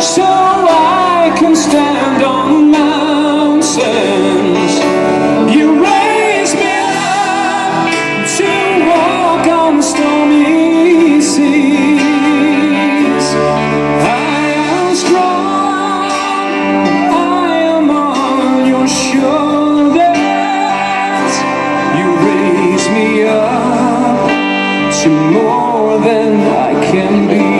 so I can stand on mountains. You raise me up to walk on stormy seas. I am strong, I am on your shoulders. You raise me up to more than I can be.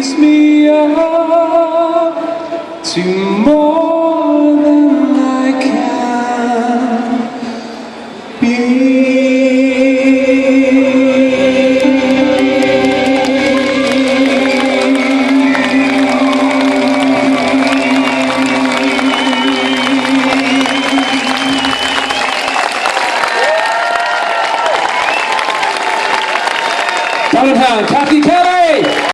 raise me up to more than I can Valentine, Kathy K.